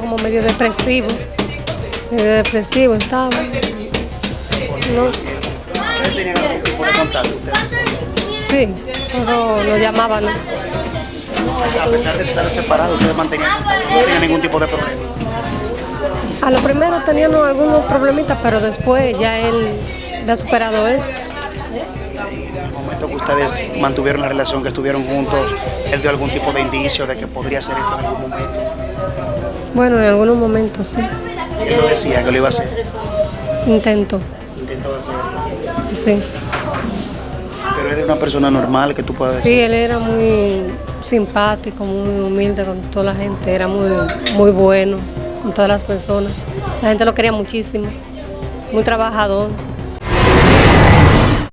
como medio depresivo, medio depresivo estaba. No, sí, pero lo llamaban. O sea, a pesar de estar separados, ustedes mantenían no tenían ningún tipo de problema. A lo primero teníamos algunos problemitas, pero después ya él ha superado eso. En el momento que ustedes mantuvieron la relación, que estuvieron juntos, él dio algún tipo de indicio de que podría hacer esto en algún momento. Bueno, en algunos momentos sí, Él lo decía que lo iba a hacer. intento, Intentó hacerlo. sí. Pero era una persona normal que tú puedes Sí, decir. él era muy simpático, muy humilde con toda la gente, era muy, muy bueno con todas las personas. La gente lo quería muchísimo, muy trabajador.